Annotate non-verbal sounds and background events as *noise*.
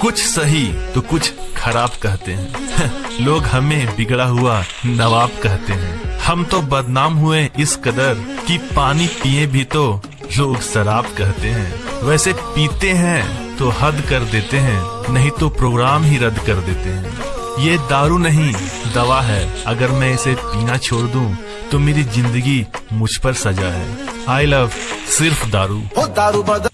कुछ सही तो कुछ खराब कहते हैं। *laughs* लोग हमें बिगड़ा हुआ नवाब कहते हैं। हम तो बदनाम हुए इस कदर कि पानी पिए भी तो लोग शराब कहते हैं। वैसे पीते हैं तो हद कर देते हैं, नहीं तो प्रोग्राम ही रद्द कर देते हैं। ये दारू नहीं, दवा है। अगर मैं इसे पीना छोड़ दूँ तो मेरी ज़िंदगी मुझ पर सजा है। आई लव सिर्फ़ दारू। दारू बदल